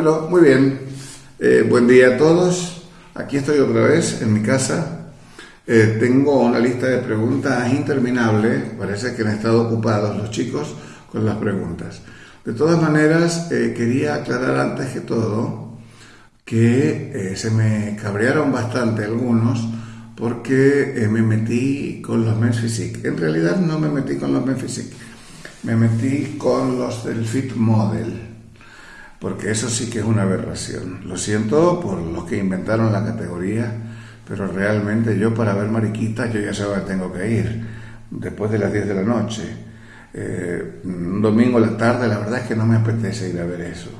Bueno, muy bien. Eh, buen día a todos. Aquí estoy otra vez en mi casa. Eh, tengo una lista de preguntas interminable. Parece que han estado ocupados los chicos con las preguntas. De todas maneras, eh, quería aclarar antes que todo que se me cabrearon bastante algunos porque me metí con los Physique. En realidad no me metí con los Physique, me metí con los del Fit Model porque eso sí que es una aberración. Lo siento por los que inventaron la categoría, pero realmente yo para ver mariquitas yo ya sé que tengo que ir, después de las 10 de la noche. Eh, un domingo a la tarde, la verdad es que no me apetece ir a ver eso.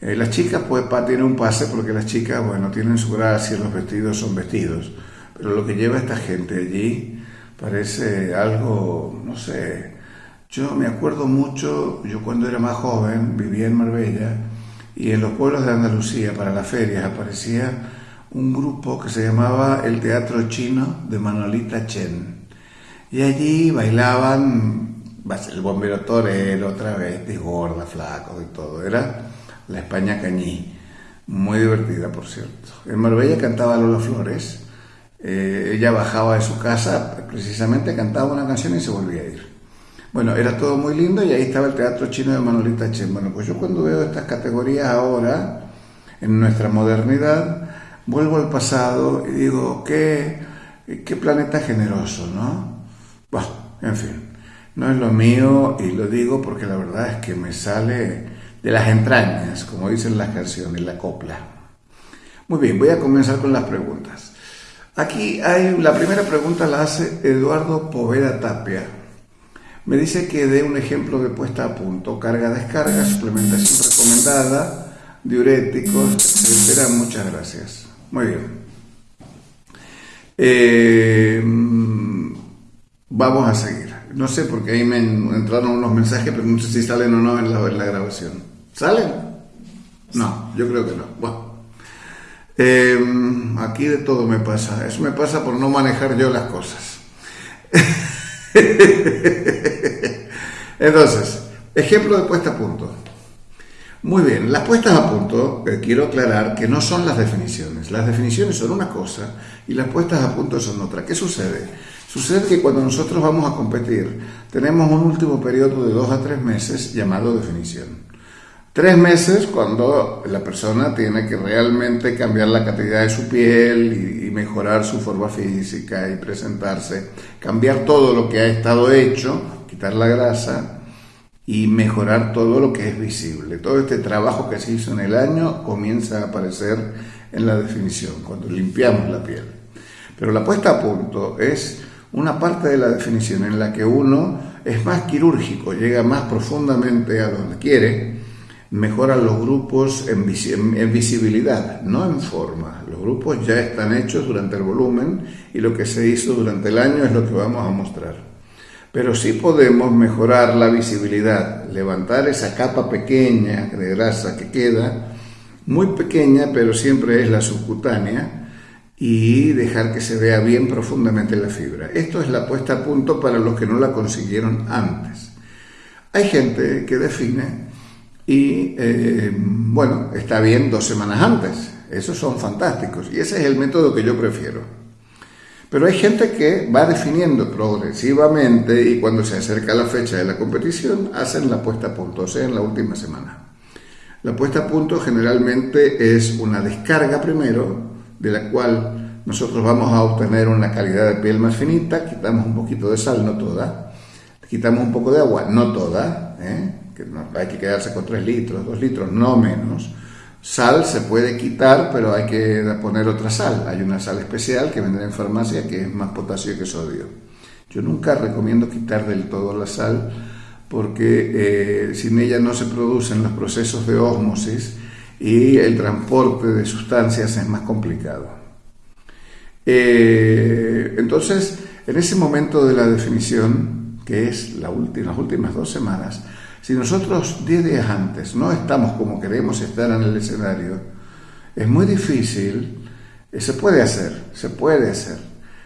Eh, las chicas, pues, tienen un pase porque las chicas, bueno, tienen su gracia, los vestidos son vestidos, pero lo que lleva esta gente allí parece algo, no sé, yo me acuerdo mucho, yo cuando era más joven vivía en Marbella y en los pueblos de Andalucía para las ferias aparecía un grupo que se llamaba el Teatro Chino de Manolita Chen. Y allí bailaban el bombero torero otra vez, de gorda, flaco y todo. Era la España Cañí, muy divertida por cierto. En Marbella cantaba Lola Flores, eh, ella bajaba de su casa, precisamente cantaba una canción y se volvía a ir. Bueno, era todo muy lindo y ahí estaba el teatro chino de Manolita Chen. Bueno, pues yo cuando veo estas categorías ahora, en nuestra modernidad, vuelvo al pasado y digo, qué, qué planeta generoso, ¿no? Bueno, en fin, no es lo mío y lo digo porque la verdad es que me sale de las entrañas, como dicen las canciones, la copla. Muy bien, voy a comenzar con las preguntas. Aquí hay, la primera pregunta la hace Eduardo Poveda Tapia me dice que dé un ejemplo de puesta a punto, carga-descarga, suplementación recomendada, diuréticos, etcétera. Muchas gracias. Muy bien. Eh, vamos a seguir. No sé, porque ahí me entraron unos mensajes, pero no sé si salen o no en la, grabación. ¿Salen? No, yo creo que no. Bueno. Eh, aquí de todo me pasa. Eso me pasa por no manejar yo las cosas. Entonces, ejemplo de puesta a punto. Muy bien, las puestas a punto, eh, quiero aclarar que no son las definiciones. Las definiciones son una cosa y las puestas a punto son otra. ¿Qué sucede? Sucede que cuando nosotros vamos a competir, tenemos un último periodo de dos a tres meses llamado definición. Tres meses cuando la persona tiene que realmente cambiar la calidad de su piel y, mejorar su forma física y presentarse, cambiar todo lo que ha estado hecho, quitar la grasa y mejorar todo lo que es visible. Todo este trabajo que se hizo en el año comienza a aparecer en la definición, cuando limpiamos la piel. Pero la puesta a punto es una parte de la definición en la que uno es más quirúrgico, llega más profundamente a donde quiere, mejoran los grupos en, visibilidad, no en forma. Los grupos ya están hechos durante el volumen y lo que se hizo durante el año es lo que vamos a mostrar. Pero sí podemos mejorar la visibilidad, levantar esa capa pequeña de grasa que queda, muy pequeña, pero siempre es la subcutánea, y dejar que se vea bien profundamente la fibra. Esto es la puesta a punto para los que no la consiguieron antes. Hay gente que define y eh, bueno, está bien dos semanas antes. Esos son fantásticos y ese es el método que yo prefiero. Pero hay gente que va definiendo progresivamente y cuando se acerca la fecha de la competición hacen la puesta a punto, o sea, en la última semana. La puesta a punto generalmente es una descarga primero, de la cual nosotros vamos a obtener una calidad de piel más finita, quitamos un poquito de sal, no toda, quitamos un poco de agua, no toda, ¿eh? Hay que quedarse con 3 litros, 2 litros, no menos. Sal se puede quitar, pero hay que poner otra sal. Hay una sal especial que vendrá en farmacia que es más potasio que sodio. Yo nunca recomiendo quitar del todo la sal porque eh, sin ella no se producen los procesos de ósmosis y el transporte de sustancias es más complicado. Eh, entonces, en ese momento de la definición, que es las últimas dos semanas, si nosotros 10 días antes no estamos como queremos estar en el escenario, es muy difícil, eh, se puede hacer, se puede hacer,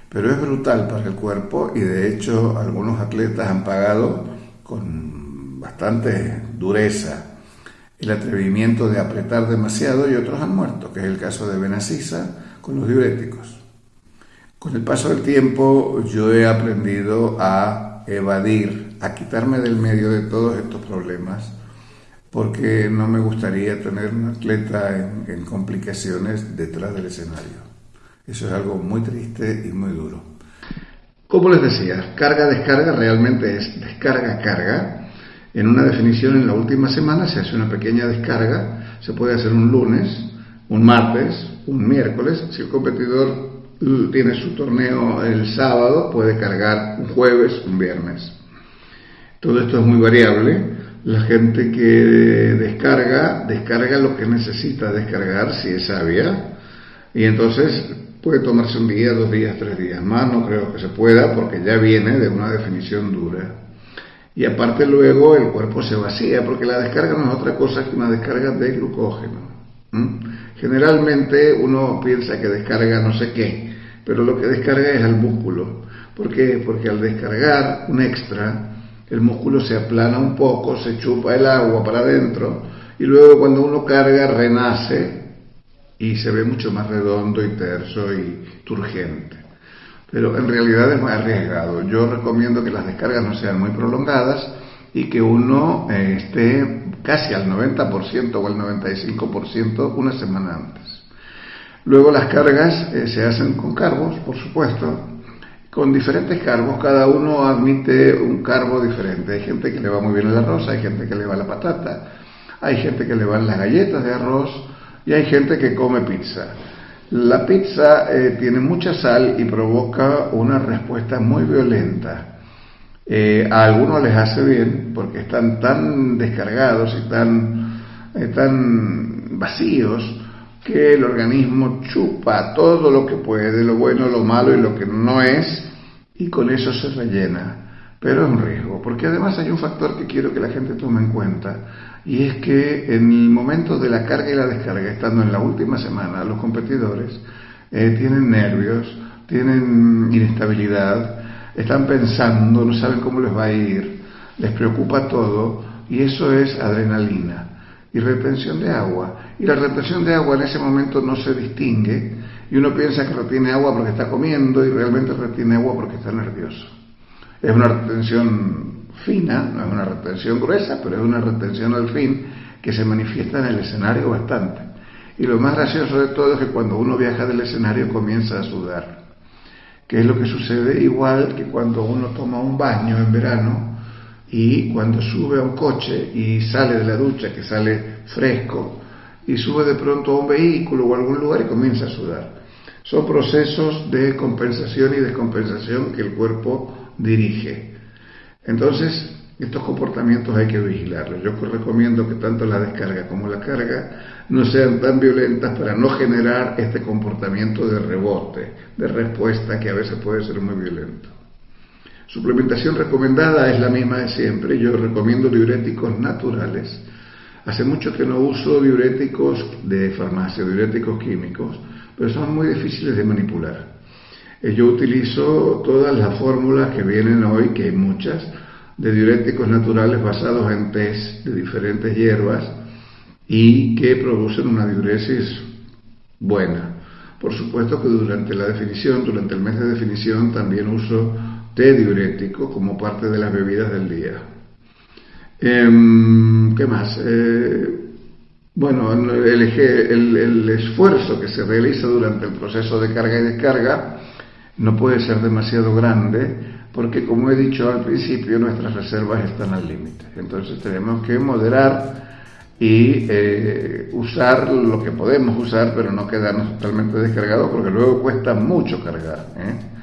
pero es brutal para el cuerpo y de hecho algunos atletas han pagado con bastante dureza el atrevimiento de apretar demasiado y otros han muerto, que es el caso de Benacisa con los diuréticos. Con el paso del tiempo yo he aprendido a evadir, a quitarme del medio de todos estos problemas, porque no me gustaría tener un atleta en, complicaciones detrás del escenario. Eso es algo muy triste y muy duro. Como les decía, carga-descarga realmente es descarga-carga. En una definición en la última semana se hace una pequeña descarga, se puede hacer un lunes, un martes, un miércoles, si el competidor tiene su torneo el sábado, puede cargar un jueves, un viernes. Todo esto es muy variable. La gente que descarga, descarga lo que necesita descargar si es sabia. Y entonces puede tomarse un día, dos días, tres días más. No creo que se pueda porque ya viene de una definición dura. Y aparte luego el cuerpo se vacía porque la descarga no es otra cosa que una descarga de glucógeno. Generalmente uno piensa que descarga no sé qué, pero lo que descarga es el músculo. ¿Por qué? Porque al descargar un extra, el músculo se aplana un poco, se chupa el agua para adentro y luego cuando uno carga renace y se ve mucho más redondo y terso y turgente. Pero en realidad es muy arriesgado. Yo recomiendo que las descargas no sean muy prolongadas y que uno eh, esté casi al 90% o al 95% una semana antes. Luego las cargas eh, se hacen con carbos, por supuesto, con diferentes carbos, cada uno admite un carbo diferente. Hay gente que le va muy bien el arroz, hay gente que le va la patata, hay gente que le van las galletas de arroz y hay gente que come pizza. La pizza eh, tiene mucha sal y provoca una respuesta muy violenta. Eh, a algunos les hace bien porque están tan descargados y tan, tan vacíos que el organismo chupa todo lo que puede, lo bueno, lo malo y lo que no es, y con eso se rellena. Pero es un riesgo, porque además hay un factor que quiero que la gente tome en cuenta, y es que en el momento de la carga y la descarga, estando en la última semana, los competidores eh, tienen nervios, tienen inestabilidad, están pensando, no saben cómo les va a ir, les preocupa todo, y eso es adrenalina y retención de agua. Y la retención de agua en ese momento no se distingue y uno piensa que retiene agua porque está comiendo y realmente retiene agua porque está nervioso. Es una retención fina, no es una retención gruesa, pero es una retención al fin que se manifiesta en el escenario bastante. Y lo más gracioso de todo es que cuando uno viaja del escenario comienza a sudar, que es lo que sucede igual que cuando uno toma un baño en verano y cuando sube a un coche y sale de la ducha, que sale fresco, y sube de pronto a un vehículo o a algún lugar y comienza a sudar. Son procesos de compensación y descompensación que el cuerpo dirige. Entonces, estos comportamientos hay que vigilarlos. Yo recomiendo que tanto la descarga como la carga no sean tan violentas para no generar este comportamiento de rebote, de respuesta que a veces puede ser muy violento. Suplementación recomendada es la misma de siempre. Yo recomiendo diuréticos naturales. Hace mucho que no uso diuréticos de farmacia, diuréticos químicos, pero son muy difíciles de manipular. Eh, yo utilizo todas las fórmulas que vienen hoy, que hay muchas, de diuréticos naturales basados en test de diferentes hierbas y que producen una diuresis buena. Por supuesto que durante la definición, durante el mes de definición, también uso té diurético como parte de las bebidas del día. Em, ¿Qué más? Eh, bueno, el, esfuerzo que se realiza durante el proceso de carga y descarga no puede ser demasiado grande porque, como he dicho al principio, nuestras reservas están al límite. Entonces tenemos que moderar y eh, usar lo que podemos usar, pero no quedarnos totalmente descargados porque luego cuesta mucho cargar. ¿eh?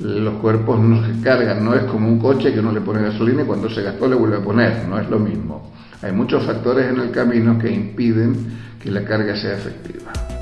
Los cuerpos no se cargan, no es como un coche que uno le pone gasolina y cuando se gastó le vuelve a poner, no es lo mismo. Hay muchos factores en el camino que impiden que la carga sea efectiva.